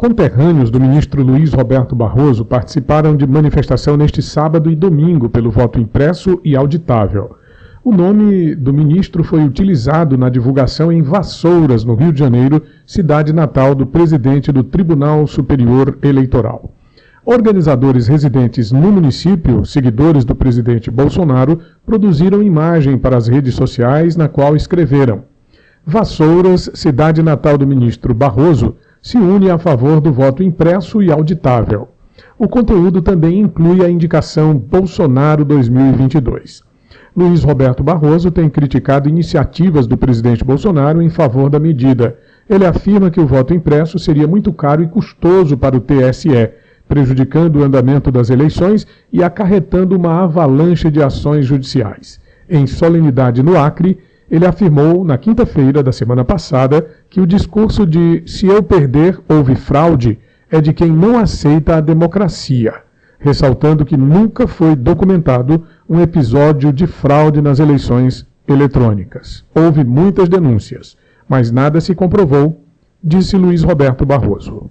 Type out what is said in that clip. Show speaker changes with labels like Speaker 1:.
Speaker 1: Conterrâneos do ministro Luiz Roberto Barroso participaram de manifestação neste sábado e domingo pelo voto impresso e auditável. O nome do ministro foi utilizado na divulgação em Vassouras, no Rio de Janeiro, cidade natal do presidente do Tribunal Superior Eleitoral. Organizadores residentes no município, seguidores do presidente Bolsonaro, produziram imagem para as redes sociais na qual escreveram: Vassouras, cidade natal do ministro Barroso, se une a favor do voto impresso e auditável. O conteúdo também inclui a indicação Bolsonaro 2022. Luiz Roberto Barroso tem criticado iniciativas do presidente Bolsonaro em favor da medida. Ele afirma que o voto impresso seria muito caro e custoso para o TSE, prejudicando o andamento das eleições e acarretando uma avalanche de ações judiciais. Em solenidade no Acre, ele afirmou na quinta-feira da semana passada que o discurso de se eu perder houve fraude é de quem não aceita a democracia, ressaltando que nunca foi documentado um episódio de fraude nas eleições eletrônicas. Houve muitas denúncias, mas nada se comprovou, disse Luiz Roberto Barroso.